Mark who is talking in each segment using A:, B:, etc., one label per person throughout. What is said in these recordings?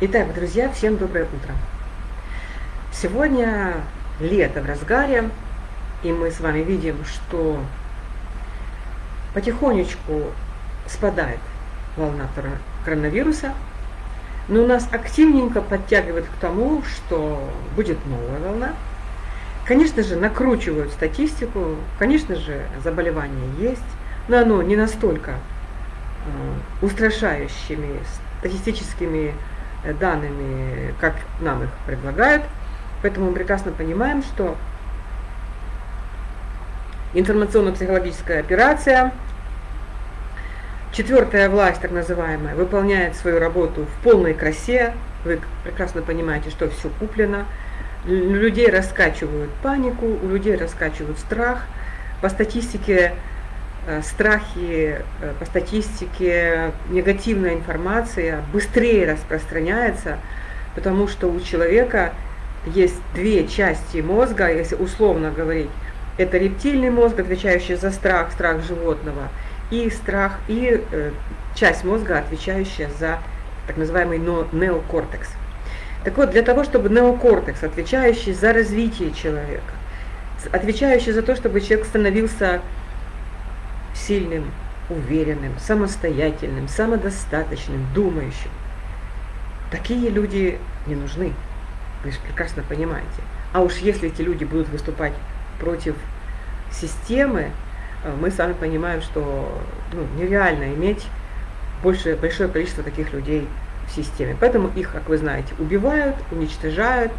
A: Итак, друзья, всем доброе утро. Сегодня лето в разгаре, и мы с вами видим, что потихонечку спадает волна коронавируса, но нас активненько подтягивает к тому, что будет новая волна. Конечно же, накручивают статистику, конечно же, заболевание есть, но оно не настолько э, устрашающими статистическими данными, как нам их предлагают. Поэтому мы прекрасно понимаем, что информационно-психологическая операция – Четвертая власть, так называемая, выполняет свою работу в полной красе. Вы прекрасно понимаете, что все куплено. Людей раскачивают панику, у людей раскачивают страх. По статистике э, страхи, э, по статистике негативная информация быстрее распространяется, потому что у человека есть две части мозга, если условно говорить. Это рептильный мозг, отвечающий за страх, страх животного, и страх, и э, часть мозга, отвечающая за так называемый неокортекс. Так вот, для того, чтобы неокортекс, отвечающий за развитие человека, отвечающий за то, чтобы человек становился сильным, уверенным, самостоятельным, самодостаточным, думающим, такие люди не нужны. Вы же прекрасно понимаете. А уж если эти люди будут выступать против системы, Э, мы сами понимаем, что ну, нереально иметь больше, большое количество таких людей в системе. Поэтому их, как вы знаете, убивают, уничтожают,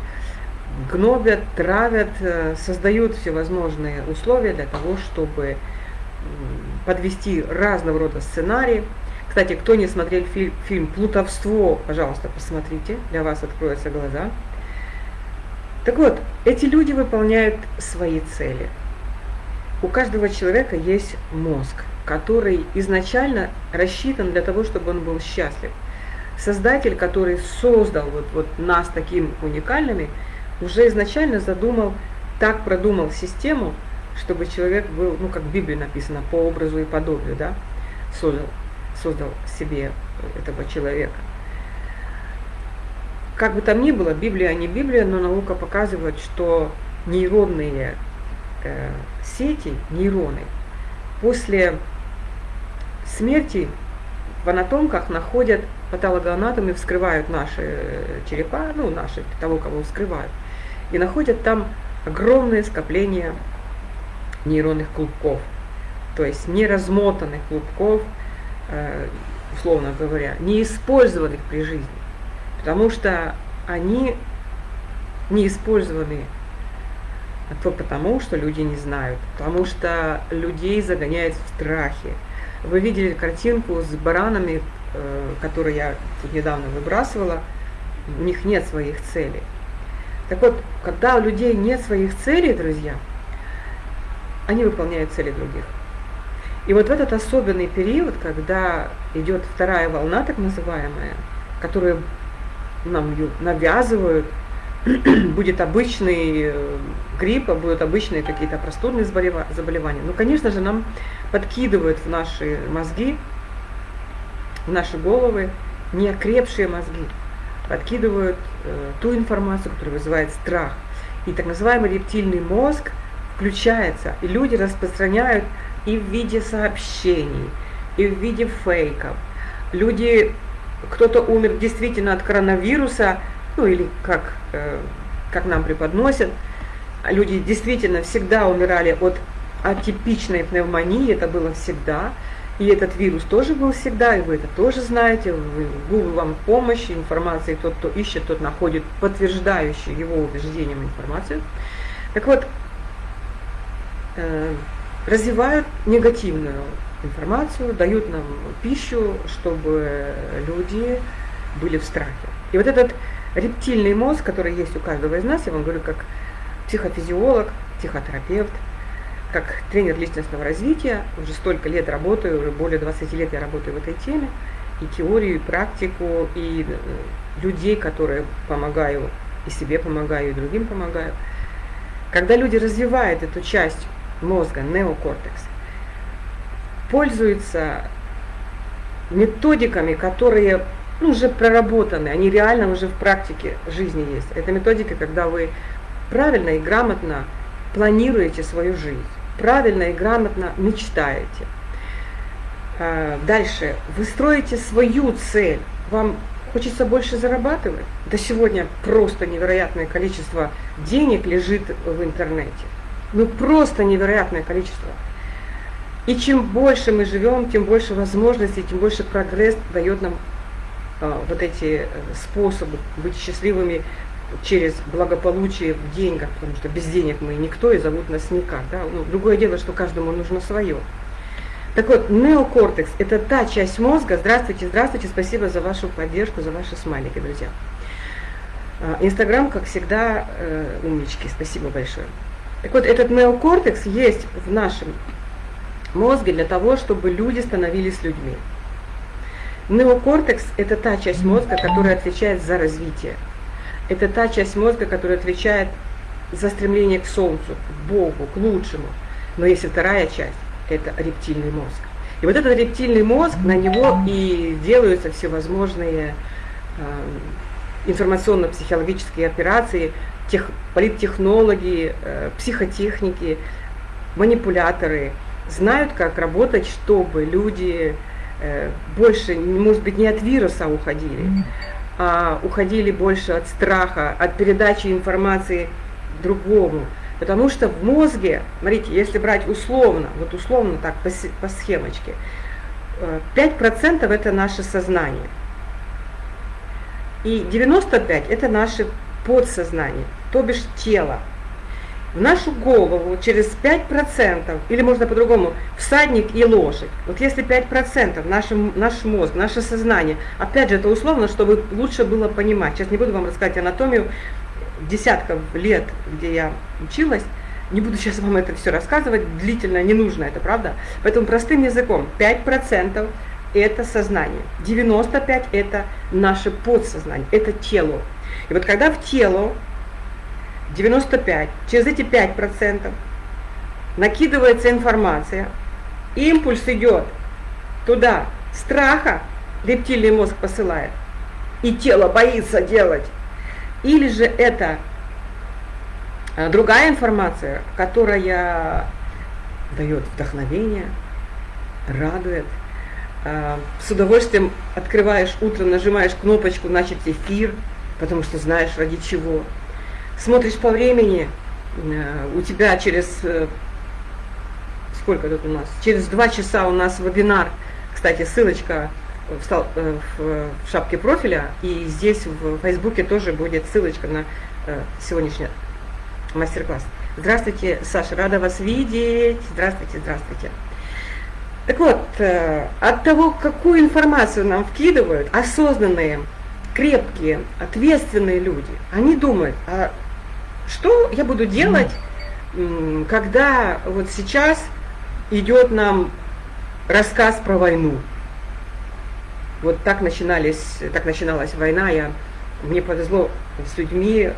A: гнобят, травят, э, создают всевозможные условия для того, чтобы подвести разного рода сценарии. Кстати, кто не смотрел фильм, фильм «Плутовство», пожалуйста, посмотрите, для вас откроются глаза. Так вот, эти люди выполняют свои цели – у каждого человека есть мозг, который изначально рассчитан для того, чтобы он был счастлив. Создатель, который создал вот, вот нас такими уникальными, уже изначально задумал, так продумал систему, чтобы человек был, ну как в Библии написано, по образу и подобию, да, создал, создал себе этого человека. Как бы там ни было, Библия не Библия, но наука показывает, что нейронные э, сети, нейроны, после смерти в анатомках находят патологоанатомы, вскрывают наши э, черепа, ну, наши, того, кого вскрывают, и находят там огромное скопление нейронных клубков, то есть неразмотанных клубков, э, условно говоря, не использованных при жизни, потому что они не использованы то потому, что люди не знают, потому что людей загоняют в страхе. Вы видели картинку с баранами, э, которую я тут недавно выбрасывала, у них нет своих целей. Так вот, когда у людей нет своих целей, друзья, они выполняют цели других. И вот в этот особенный период, когда идет вторая волна, так называемая, которую нам навязывают, будет обычный э, грипп, будут обычные какие-то простудные заболевания. Ну, конечно же, нам подкидывают в наши мозги, в наши головы неокрепшие мозги, подкидывают э, ту информацию, которая вызывает страх. И так называемый рептильный мозг включается, и люди распространяют и в виде сообщений, и в виде фейков. Люди, кто-то умер действительно от коронавируса, ну или как, э, как нам преподносят, люди действительно всегда умирали от атипичной пневмонии, это было всегда, и этот вирус тоже был всегда, и вы это тоже знаете, вы, Google вам помощь, информации, тот, кто ищет, тот находит подтверждающую его убеждением информацию. Так вот, развивают негативную информацию, дают нам пищу, чтобы люди были в страхе. И вот этот рептильный мозг, который есть у каждого из нас, я вам говорю, как психофизиолог, психотерапевт, как тренер личностного развития, уже столько лет работаю, уже более 20 лет я работаю в этой теме, и теорию, и практику, и э, людей, которые помогаю, и себе помогаю, и другим помогаю. Когда люди развивают эту часть мозга, неокортекс, пользуются методиками, которые ну, уже проработаны, они реально уже в практике жизни есть. Это методика, когда вы правильно и грамотно планируете свою жизнь, правильно и грамотно мечтаете. А, дальше, вы строите свою цель, вам хочется больше зарабатывать. Да сегодня просто невероятное количество денег лежит в интернете. Ну просто невероятное количество. И чем больше мы живем, тем больше возможностей, тем больше прогресс дает нам а, вот эти э, способы быть счастливыми через благополучие в деньгах, потому что без денег мы никто и зовут нас никак. Да? Ну, другое дело, что каждому нужно свое. Так вот, неокортекс – это та часть мозга, здравствуйте, здравствуйте, спасибо за вашу поддержку, за ваши смайлики, друзья. А, Инстаграм, как всегда, э, умнички, спасибо большое. Так вот, этот неокортекс есть в нашем мозге для того, чтобы люди становились людьми. Неокортекс – это та часть мозга, которая отвечает за развитие. Это та часть мозга, которая отвечает за стремление к Солнцу, к Богу, к лучшему. Но есть и вторая часть – это рептильный мозг. И вот этот рептильный мозг, на него и делаются всевозможные э, информационно-психологические операции, тех, политтехнологи, э, психотехники, манипуляторы знают, как работать, чтобы люди Э, больше, может быть, не от вируса уходили, а уходили больше от страха, от передачи информации другому. Потому что в мозге, смотрите, если брать условно, вот условно так по, по схемочке, 5% э, это наше сознание. И 95% это наше подсознание, то бишь тело в нашу голову через 5%, или можно по-другому, всадник и лошадь. Вот если 5% наш, наш мозг, наше сознание, опять же, это условно, чтобы лучше было понимать. Сейчас не буду вам рассказать анатомию десятков лет, где я училась, не буду сейчас вам это все рассказывать, длительно не нужно это, правда? Поэтому простым языком 5% это сознание, 95% это наше подсознание, это тело. И вот когда в тело 95, через эти 5% накидывается информация, импульс идет туда, страха, рептильный мозг посылает, и тело боится делать. Или же это а, другая информация, которая дает вдохновение, радует. А, с удовольствием открываешь утром, нажимаешь кнопочку «Начать эфир», потому что знаешь ради чего смотришь по времени, э, у тебя через, э, сколько тут у нас, через два часа у нас вебинар, кстати, ссылочка в, э, в, шапке профиля, и здесь в Фейсбуке тоже будет ссылочка на сегодняшний мастер-класс. Здравствуйте, Саша, рада вас видеть. Здравствуйте, здравствуйте. Так вот, от того, какую информацию нам вкидывают, осознанные, крепкие, ответственные люди, они думают, а что я буду делать, когда вот сейчас идет нам рассказ про войну? Вот так, начинались, так начиналась война. Я, мне повезло с людьми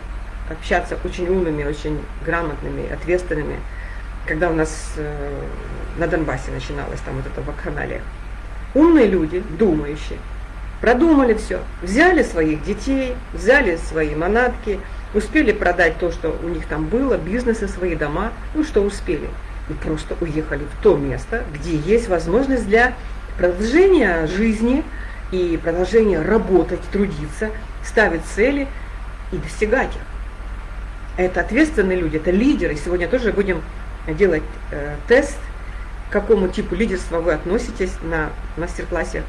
A: общаться очень умными, очень грамотными, ответственными. Когда у нас э, на Донбассе начиналось там вот это вакханалия. Умные люди, думающие, продумали все, взяли своих детей, взяли свои манатки, Успели продать то, что у них там было, бизнесы, свои дома, ну что успели. И просто уехали в то место, где есть возможность для продолжения жизни и продолжения работать, трудиться, ставить цели и достигать их. Это ответственные люди, это лидеры. Сегодня тоже будем делать э, тест, к какому типу лидерства вы относитесь на мастер-классе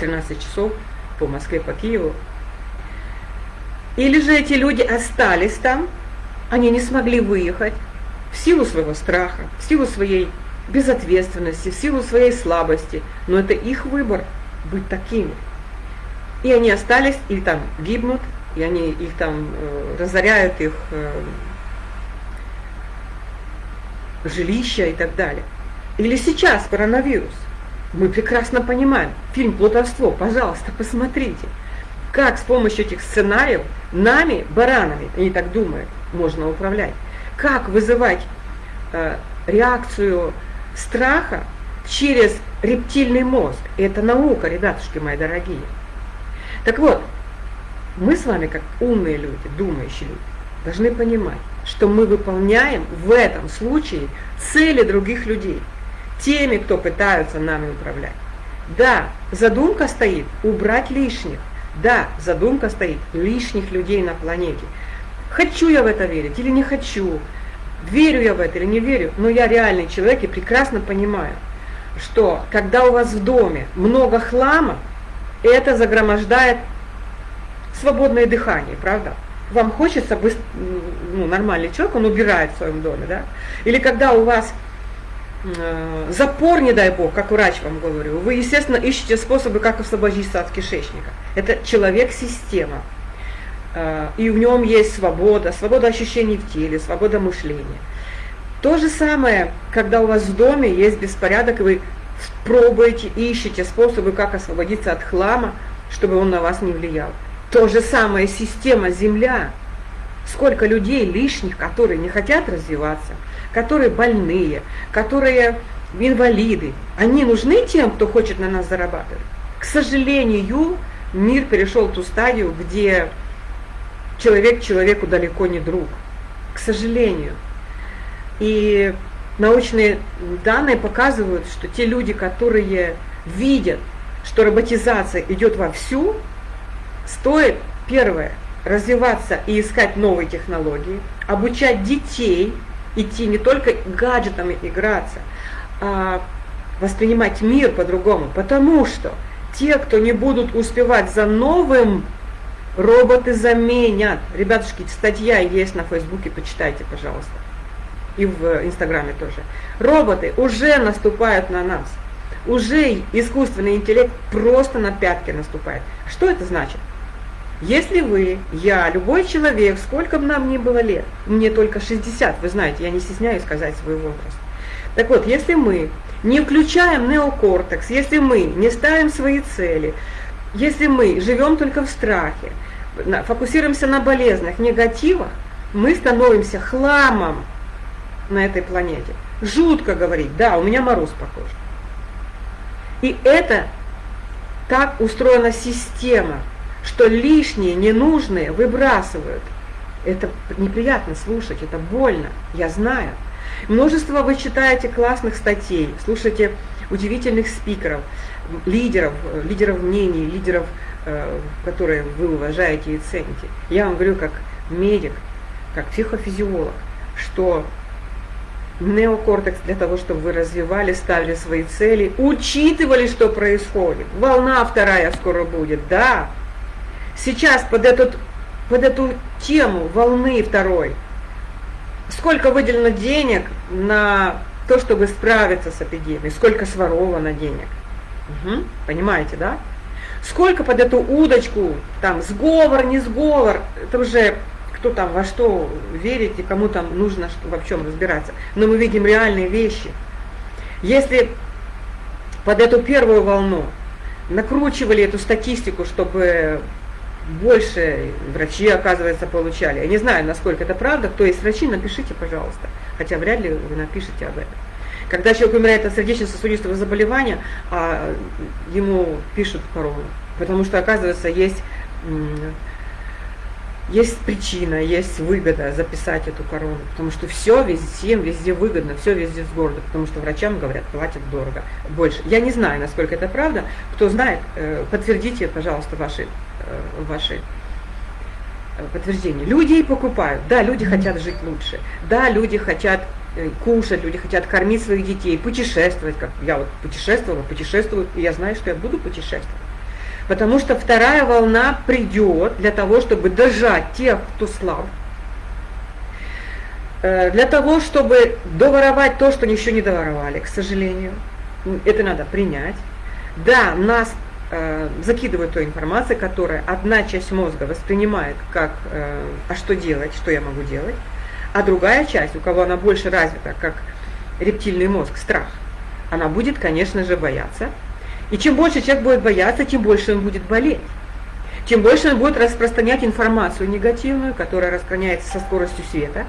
A: 13 часов по Москве, по Киеву. Или же эти люди остались там, они не смогли выехать в силу своего страха, в силу своей безответственности, в силу своей слабости. Но это их выбор быть такими. И они остались, или там гибнут, и они их там э, разоряют, их э, жилища и так далее. Или сейчас коронавирус. Мы прекрасно понимаем. Фильм «Плутовство», пожалуйста, посмотрите как с помощью этих сценариев нами, баранами, они так думают, можно управлять. Как вызывать э, реакцию страха через рептильный мозг. Это наука, ребятушки мои дорогие. Так вот, мы с вами, как умные люди, думающие люди, должны понимать, что мы выполняем в этом случае цели других людей, теми, кто пытаются нами управлять. Да, задумка стоит убрать лишних. Да, задумка стоит лишних людей на планете. Хочу я в это верить или не хочу, верю я в это или не верю, но я реальный человек и прекрасно понимаю, что когда у вас в доме много хлама, это загромождает свободное дыхание, правда? Вам хочется, ну, нормальный человек, он убирает в своем доме, да? Или когда у вас запор, не дай бог, как врач вам говорю, вы, естественно, ищете способы, как освободиться от кишечника. Это человек-система. Э, и в нем есть свобода, свобода ощущений в теле, свобода мышления. То же самое, когда у вас в доме есть беспорядок, и вы пробуете, ищете способы, как освободиться от хлама, чтобы он на вас не влиял. То же самое система Земля. Сколько людей лишних, которые не хотят развиваться, которые больные, которые инвалиды. Они нужны тем, кто хочет на нас зарабатывать. К сожалению, мир перешел в ту стадию, где человек человеку далеко не друг. К сожалению. И научные данные показывают, что те люди, которые видят, что роботизация идет вовсю, Стоит, первое, развиваться и искать новые технологии, обучать детей, идти не только гаджетами играться, а воспринимать мир по-другому, потому что те, кто не будут успевать за новым, роботы заменят. Ребятушки, статья есть на Фейсбуке, почитайте, пожалуйста. И в Инстаграме тоже. Роботы уже наступают на нас. Уже искусственный интеллект просто на пятки наступает. Что это значит? Если вы, я, любой человек, сколько бы нам ни было лет, мне только 60, вы знаете, я не стесняюсь сказать свой возраст. Так вот, если мы не включаем неокортекс, если мы не ставим свои цели, если мы живем только в страхе, фокусируемся на болезнях, негативах, мы становимся хламом на этой планете. Жутко говорить, да, у меня мороз похож. И это так устроена система – что лишние, ненужные выбрасывают. Это неприятно слушать, это больно, я знаю. Множество вы читаете классных статей, слушаете удивительных спикеров, лидеров, лидеров мнений, лидеров, э, которые вы уважаете и цените. Я вам говорю как медик, как психофизиолог, что неокортекс для того, чтобы вы развивали, ставили свои цели, учитывали, что происходит. Волна вторая скоро будет, да, сейчас под, этот, под эту тему волны второй, сколько выделено денег на то, чтобы справиться с эпидемией, сколько своровано денег. Угу, понимаете, да? Сколько под эту удочку, там, сговор, не сговор, это уже кто там во что верит и кому там нужно что, во чем разбираться. Но мы видим реальные вещи. Если под эту первую волну накручивали эту статистику, чтобы больше врачи, оказывается, получали. Я не знаю, насколько это правда. Кто есть врачи, напишите, пожалуйста. Хотя вряд ли вы напишите об этом. Когда человек умирает от сердечно-сосудистого заболевания, а ему пишут корону. Потому что, оказывается, есть, есть причина, есть выгода записать эту корону. Потому что все везде, всем везде выгодно, все везде с города. Потому что врачам, говорят, платят дорого, больше. Я не знаю, насколько это правда. Кто знает, э, подтвердите, пожалуйста, ваши Э, ваши э, подтверждения. Люди и покупают. Да, люди хотят жить лучше. Да, люди хотят кушать, люди хотят кормить своих детей, путешествовать. Как я вот путешествовала, путешествую, и я знаю, что я буду путешествовать. Потому что вторая волна придет для того, чтобы дожать тех, кто слаб, для того, чтобы доворовать то, что еще не доворовали, к сожалению. Это надо принять. Да, нас э, закидывают той информацией, которая одна часть мозга воспринимает как э, «а что делать?», «что я могу делать?», а другая часть, у кого она больше развита, как рептильный мозг, страх, она будет, конечно же, бояться. И чем больше человек будет бояться, тем больше он будет болеть. Тем больше он будет распространять информацию негативную, которая распространяется со скоростью света.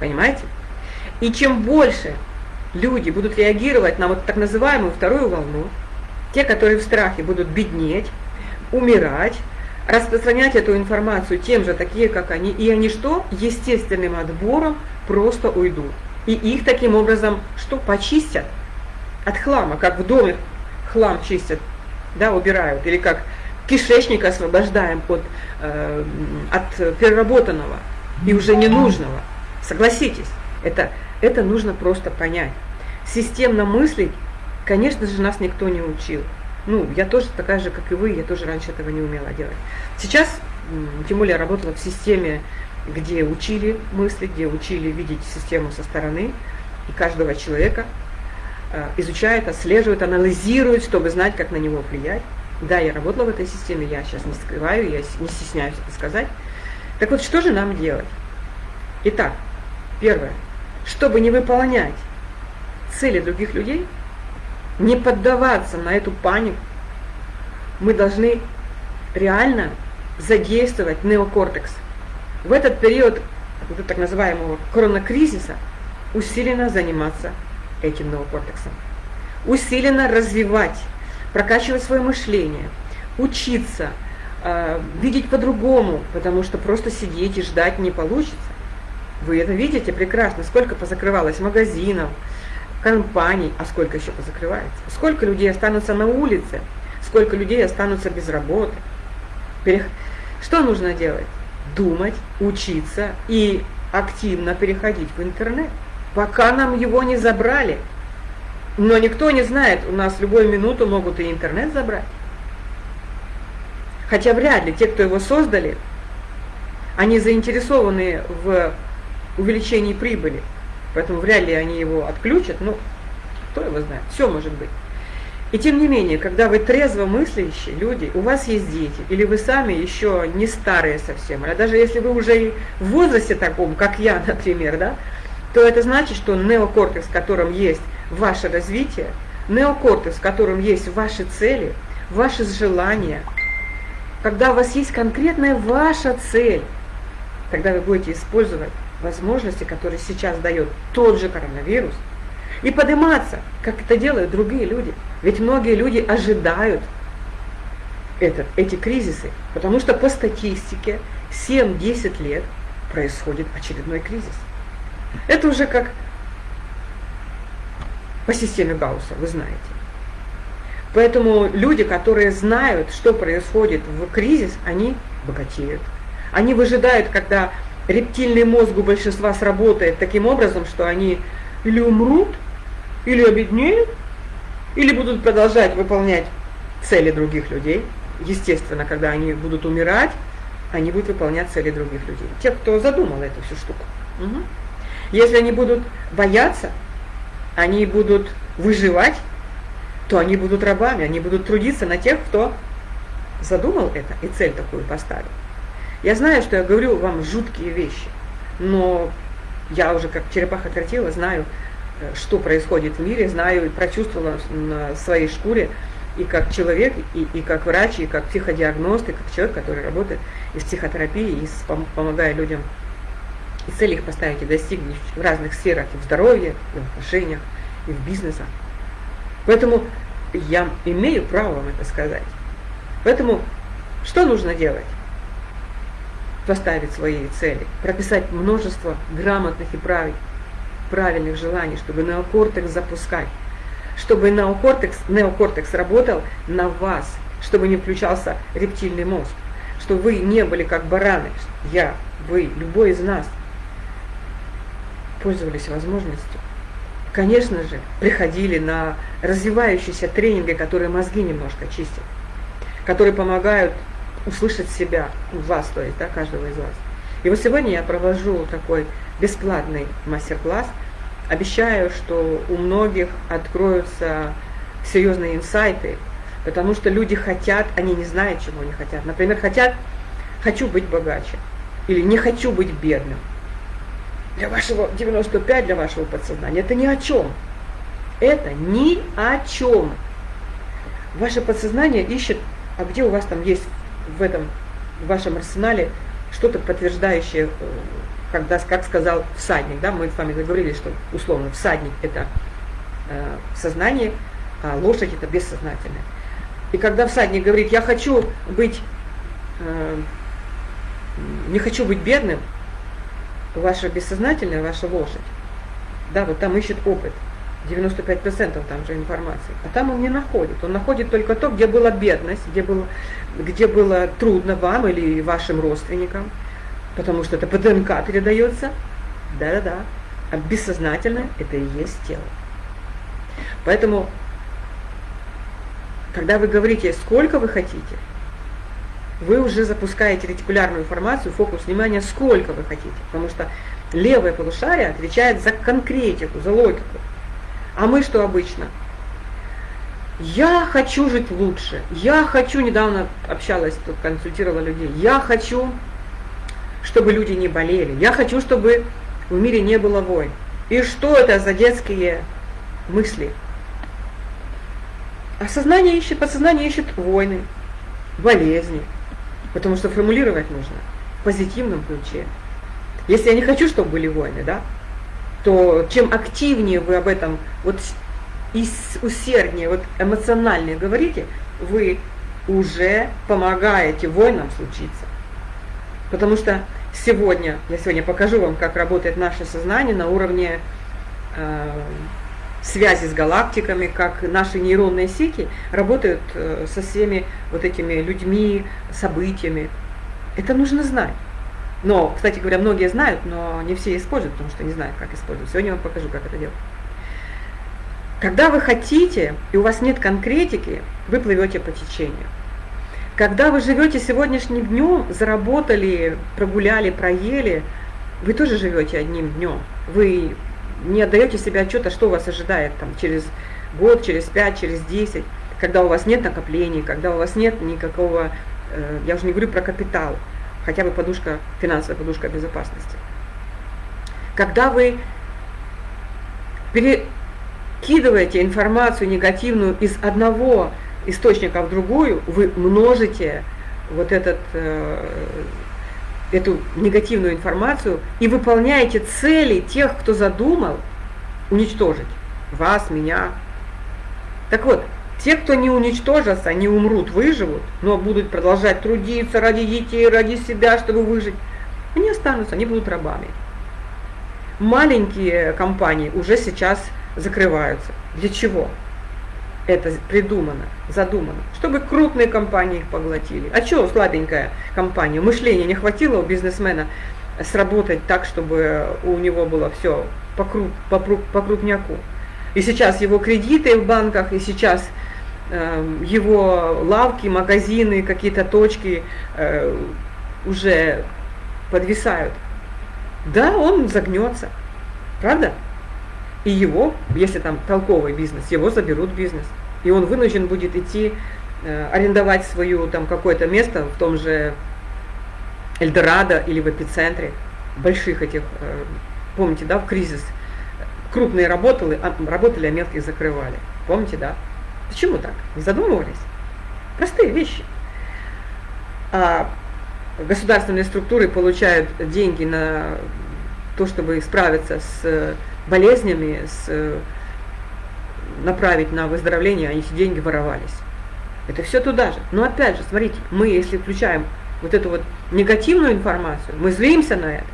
A: Понимаете? И чем больше люди будут реагировать на вот так называемую вторую волну, Те, которые в страхе будут беднеть, умирать, распространять эту информацию тем же, такие как они, и они что? Естественным отбором просто уйдут. И их таким образом что? Почистят от хлама, как в доме хлам чистят, да, убирают, или как кишечник освобождаем от, э, от переработанного и уже ненужного. Согласитесь, это, это нужно просто понять. Системно мыслить, конечно же, нас никто не учил. Ну, я тоже такая же, как и вы, я тоже раньше этого не умела делать. Сейчас, тем более, я работала в системе, где учили мыслить, где учили видеть систему со стороны, и каждого человека изучает, отслеживает, анализирует, чтобы знать, как на него влиять. Да, я работала в этой системе, я сейчас не скрываю, я не стесняюсь это сказать. Так вот, что же нам делать? Итак, первое, чтобы не выполнять цели других людей, не поддаваться на эту панику, мы должны реально задействовать неокортекс. В этот период вот так называемого коронакризиса усиленно заниматься этим неокортексом. Усиленно развивать, прокачивать свое мышление, учиться, э, видеть по-другому, потому что просто сидеть и ждать не получится. Вы это видите прекрасно, сколько позакрывалось магазинов, компаний, а сколько еще позакрывается. Сколько людей останутся на улице, сколько людей останутся без работы. Что нужно делать? Думать, учиться и активно переходить в интернет, пока нам его не забрали. Но никто не знает, у нас любую минуту могут и интернет забрать. Хотя вряд ли те, кто его создали, они заинтересованы в увеличении прибыли. Поэтому вряд ли они его отключат, ну, кто его знает, все может быть. И тем не менее, когда вы трезво мыслящие люди, у вас есть дети, или вы сами еще не старые совсем, а даже если вы уже в возрасте таком, как я, например, да, то это значит, что неокортекс, в котором есть ваше развитие, неокортекс, в котором есть ваши цели, ваши желания, когда у вас есть конкретная ваша цель, тогда вы будете использовать возможности, которые сейчас дает тот же коронавирус, и подниматься, как это делают другие люди. Ведь многие люди ожидают этот, эти кризисы, потому что по статистике 7-10 лет происходит очередной кризис. Это уже как по системе Гаусса, вы знаете. Поэтому люди, которые знают, что происходит в кризис, они богатеют. Они выжидают, когда рептильный мозг у большинства сработает таким образом, что они или умрут, или обеднеют, или будут продолжать выполнять цели других людей. Естественно, когда они будут умирать, они будут выполнять цели других людей. Те, кто задумал эту всю штуку. Угу. Если они будут бояться, они будут выживать, то они будут рабами, они будут трудиться на тех, кто задумал это и цель такую поставил. Я знаю, что я говорю вам жуткие вещи, но я уже как черепаха тортила знаю, э, что происходит в мире, знаю и прочувствовала на своей шкуре, и как человек, и, и как врач, и как психодиагност, и как человек, который работает и в психотерапии, и с, помогая людям и цели их поставить и достигнуть в разных сферах, и в здоровье, и в отношениях, и в бизнесе. Поэтому я имею право вам это сказать. Поэтому что нужно делать? поставить свои цели, прописать множество грамотных и правильных желаний, чтобы неокортекс запускать, чтобы неокортекс, неокортекс работал на вас, чтобы не включался рептильный мозг, чтобы вы не были как бараны, я, вы, любой из нас, пользовались возможностью. Конечно же, приходили на развивающиеся тренинги, которые мозги немножко чистят, которые помогают услышать себя, вас, то есть, да, каждого из вас. И вот сегодня я провожу такой бесплатный мастер-класс. Обещаю, что у многих откроются серьезные инсайты, потому что люди хотят, они не знают, чего они хотят. Например, хотят, хочу быть богаче, или не хочу быть бедным. Для вашего 95, для вашего подсознания, это ни о чем. Это ни о чем. Ваше подсознание ищет, а где у вас там есть в этом в вашем арсенале что-то подтверждающее, э, когда, как сказал всадник, да, мы с вами договорились, что условно всадник это э, сознание, а лошадь это бессознательное. И когда всадник говорит, я хочу быть, э, не хочу быть бедным, ваша бессознательная, ваша лошадь, да, вот там ищет опыт, 95% там же информации, а там он не находит. Он находит только то, где была бедность, где было, где было трудно вам или вашим родственникам, потому что это по ДНК передается, да-да-да, а бессознательное это и есть тело. Поэтому когда вы говорите, сколько вы хотите, вы уже запускаете ретикулярную информацию, фокус внимания, сколько вы хотите. Потому что левое полушарие отвечает за конкретику, за логику. А мы что обычно? Я хочу жить лучше. Я хочу, недавно общалась, тут консультировала людей, я хочу, чтобы люди не болели. Я хочу, чтобы в мире не было войн. И что это за детские мысли? А сознание ищет, подсознание ищет войны, болезни. Потому что формулировать нужно в позитивном ключе. Если я не хочу, чтобы были войны, да, то чем активнее вы об этом вот и усерднее, вот эмоциональнее говорите, вы уже помогаете войнам случиться. Потому что сегодня, я сегодня покажу вам, как работает наше сознание на уровне э, связи с галактиками, как наши нейронные сети работают э, со всеми вот этими людьми, событиями. Это нужно знать. Но, кстати говоря, многие знают, но не все используют, потому что не знают, как использовать. Сегодня я вам покажу, как это делать. Когда вы хотите, и у вас нет конкретики, вы плывете по течению. Когда вы живете сегодняшним днем, заработали, прогуляли, проели, вы тоже живете одним днем. Вы не отдаете себе отчета, что вас ожидает там, через год, через пять, через десять, когда у вас нет накоплений, когда у вас нет никакого, э, я уже не говорю про капитал, хотя бы подушка, финансовая подушка безопасности. Когда вы перекидываете информацию негативную из одного источника в другую, вы множите вот этот э, эту негативную информацию и выполняете цели тех, кто задумал уничтожить вас, меня. Так вот, те, кто не уничтожатся, не умрут, выживут, но будут продолжать трудиться ради детей, ради себя, чтобы выжить, они останутся, они будут рабами. Маленькие компании уже сейчас закрываются. Для чего? Это придумано, задумано, чтобы крупные компании их поглотили. А что слабенькая компания? Мышления не хватило у бизнесмена сработать так, чтобы у него было все по, круг, по, по крупняку. И сейчас его кредиты в банках, и сейчас э, его лавки, магазины, какие-то точки э, уже подвисают. Да, он загнется. Правда? И его, если там толковый бизнес, его заберут бизнес. И он вынужден будет идти, э, арендовать свое там какое-то место в том же Эльдорадо или в эпицентре больших этих, э, помните, да, в кризис. Крупные работали, а, работали, а мелких закрывали. Помните, да? Почему так? Не задумывались? Простые вещи. А государственные структуры получают деньги на то, чтобы справиться с болезнями, с, э, направить на выздоровление, они эти деньги воровались. Это все туда же. Но опять же, смотрите, мы если включаем вот эту вот негативную информацию, мы злимся на это,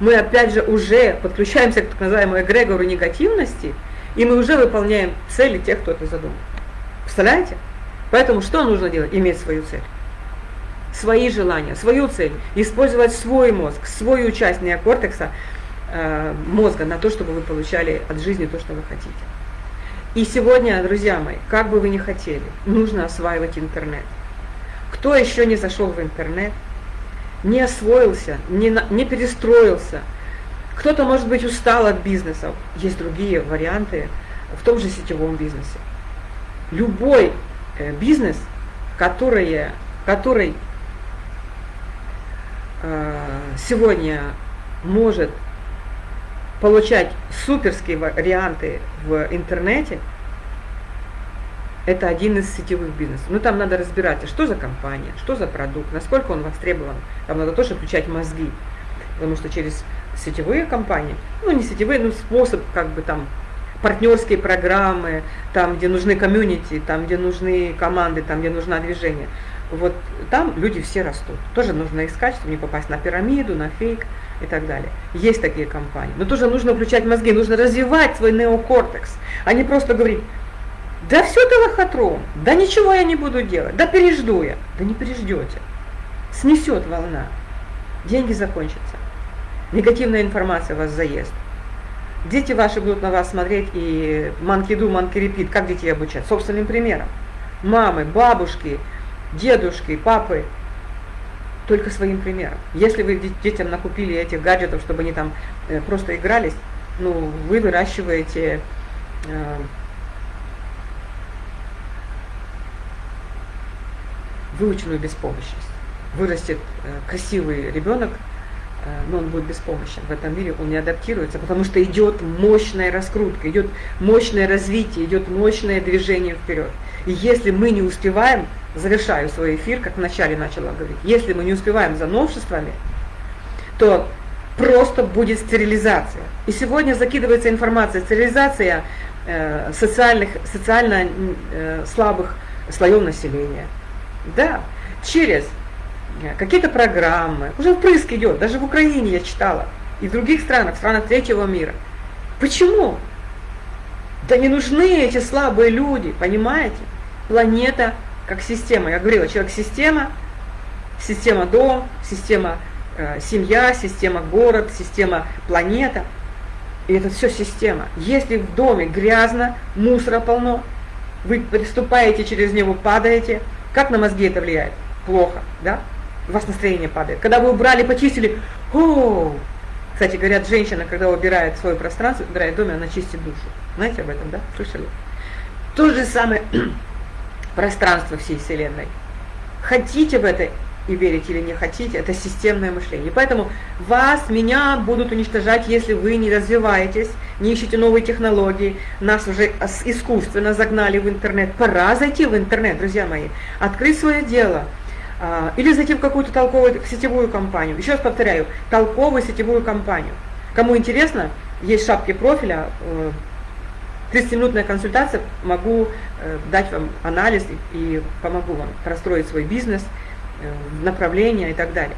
A: мы опять же уже подключаемся к так называемому эгрегору негативности, и мы уже выполняем цели тех, кто это задумал. Представляете? Поэтому что нужно делать? Иметь свою цель. Свои желания, свою цель. Использовать свой мозг, свою часть неокортекса, мозга на то, чтобы вы получали от жизни то, что вы хотите. И сегодня, друзья мои, как бы вы ни хотели, нужно осваивать интернет. Кто еще не зашел в интернет, не освоился, не, не перестроился, кто-то, может быть, устал от бизнеса, есть другие варианты в том же сетевом бизнесе. Любой э, бизнес, который, который э, сегодня может получать суперские варианты в интернете, это один из сетевых бизнесов. Ну там надо разбираться, что за компания, что за продукт, насколько он востребован. Там надо тоже включать мозги, потому что через сетевые компании, ну не сетевые, но способ как бы там партнерские программы, там, где нужны комьюнити, там, где нужны команды, там, где нужно движение. Вот там люди все растут. Тоже нужно искать, чтобы не попасть на пирамиду, на фейк и так далее. Есть такие компании. Но тоже нужно включать мозги, нужно развивать свой неокортекс, а не просто говорить, да все это лохотрон, да ничего я не буду делать, да пережду я. Да не переждете. Снесет волна. Деньги закончатся. Негативная информация вас заест. Дети ваши будут на вас смотреть и манкиду, манкирепит, как детей обучать? Собственным примером. Мамы, бабушки, дедушки, папы, только своим примером. Если вы детям накупили этих гаджетов, чтобы они там э, просто игрались, ну, вы выращиваете э, выученную беспомощность. Вырастет э, красивый ребенок, но он будет беспомощен. В этом мире он не адаптируется, потому что идет мощная раскрутка, идет мощное развитие, идет мощное движение вперед. И если мы не успеваем, завершаю свой эфир, как вначале начала говорить, если мы не успеваем за новшествами, то просто будет стерилизация. И сегодня закидывается информация, стерилизация э, социальных, социально э, слабых слоев населения. Да, через Э, какие-то программы, уже впрыск идет, даже в Украине я читала, и в других странах, в странах третьего мира. Почему? Да не нужны эти слабые люди, понимаете? Планета как система. Я говорила, человек-система, система дом, система э, семья, система город, система планета. И это все система. Если в доме грязно, мусора полно, вы приступаете через него, падаете, как на мозги это влияет? Плохо, да? у вас настроение падает. Когда вы убрали, почистили, о, кстати, говорят, женщина, когда убирает свое пространство, убирает доме, она чистит душу. Знаете об этом, да? Слышали? То же самое пространство всей Вселенной. Хотите в это и верите или не хотите, это системное мышление. поэтому вас, меня будут уничтожать, если вы не развиваетесь, не ищете новые технологии. Нас уже искусственно загнали в интернет. Пора зайти в интернет, друзья мои, открыть свое дело – а, или зайти в какую-то толковую сетевую компанию. Еще раз повторяю, толковую сетевую компанию. Кому интересно, есть шапки профиля, 30-минутная э, консультация, могу э, дать вам анализ и помогу вам простроить свой бизнес, э, направления и так далее.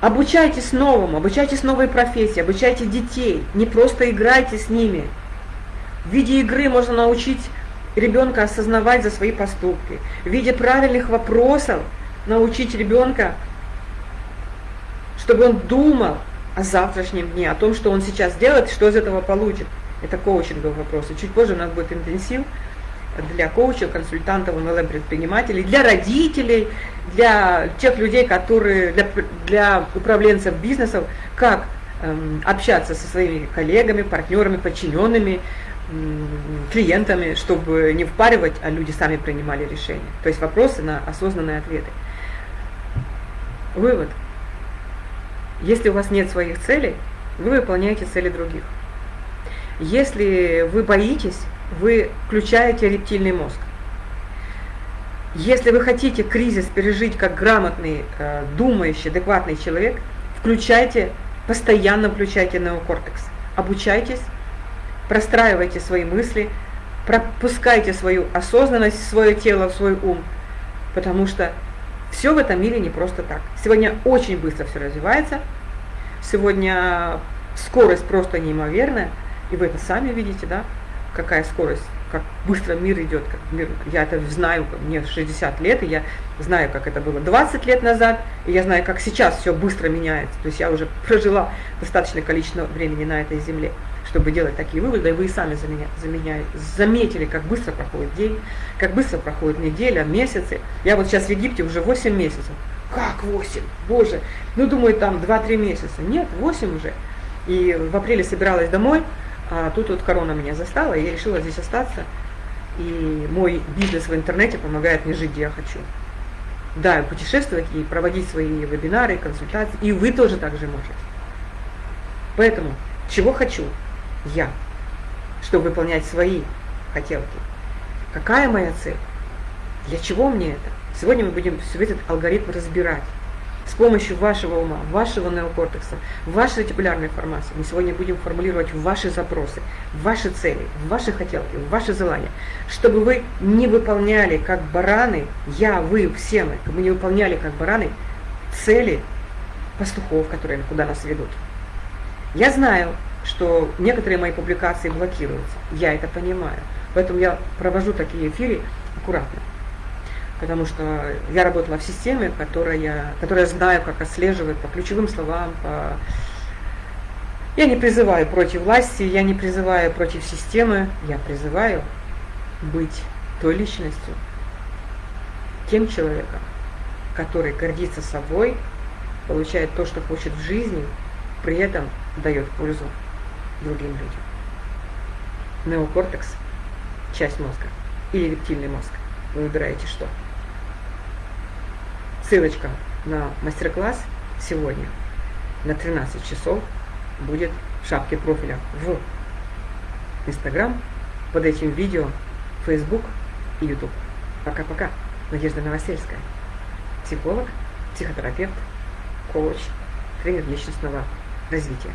A: Обучайтесь новому, обучайтесь новой профессии, обучайте детей, не просто играйте с ними. В виде игры можно научить ребенка осознавать за свои поступки. В виде правильных вопросов – научить ребенка, чтобы он думал о завтрашнем дне, о том, что он сейчас делает, что из этого получит. Это коучинговый вопрос. И чуть позже у нас будет интенсив для коучев, консультантов, MLM-предпринимателей, для родителей, для тех людей, которые, для, для управленцев бизнесов, как эм, общаться со своими коллегами, партнерами, подчиненными, клиентами, чтобы не впаривать, а люди сами принимали решения. То есть вопросы на осознанные ответы. Вывод. Если у вас нет своих целей, вы выполняете цели других. Если вы боитесь, вы включаете рептильный мозг. Если вы хотите кризис пережить как грамотный, э, думающий, адекватный человек, включайте, постоянно включайте неокортекс. Обучайтесь, простраивайте свои мысли, пропускайте свою осознанность свое тело, свой ум, потому что все в этом мире не просто так. Сегодня очень быстро все развивается. Сегодня скорость просто неимоверная. И вы это сами видите, да, какая скорость, как быстро мир идет. Как мир, я это знаю, мне 60 лет, и я знаю, как это было 20 лет назад, и я знаю, как сейчас все быстро меняется. То есть я уже прожила достаточное количество времени на этой земле чтобы делать такие выводы, и вы и сами за меня, за меня заметили, как быстро проходит день, как быстро проходит неделя, месяцы. Я вот сейчас в Египте уже 8 месяцев. Как 8? Боже, ну думаю, там 2-3 месяца. Нет, 8 уже. И в апреле собиралась домой, а тут вот корона меня застала, и я решила здесь остаться. И мой бизнес в интернете помогает мне жить, где я хочу. Да, путешествовать и проводить свои вебинары, консультации. И вы тоже так же можете. Поэтому, чего хочу? я, чтобы выполнять свои хотелки. Какая моя цель? Для чего мне это? Сегодня мы будем все этот алгоритм разбирать. С помощью вашего ума, вашего неокортекса, вашей ретикулярной формации мы сегодня будем формулировать ваши запросы, ваши цели, ваши хотелки, ваши желания, чтобы вы не выполняли как бараны, я, вы, все мы, мы не выполняли как бараны цели пастухов, которые куда нас ведут. Я знаю, что некоторые мои публикации блокируются. Я это понимаю. Поэтому я провожу такие эфиры аккуратно. Потому что я работала в системе, которая, которая знаю, как отслеживать по ключевым словам, по... Я не призываю против власти, я не призываю против системы, я призываю быть той личностью, тем человеком, который гордится собой, получает то, что хочет в жизни, при этом дает пользу другим людям. Неокортекс – часть мозга или рептильный мозг. Вы выбираете что. Ссылочка на мастер-класс сегодня на 13 часов будет в шапке профиля в Инстаграм, под этим видео, Фейсбук и Ютуб. Пока-пока. Надежда Новосельская. Психолог, психотерапевт, коуч, тренер личностного развития.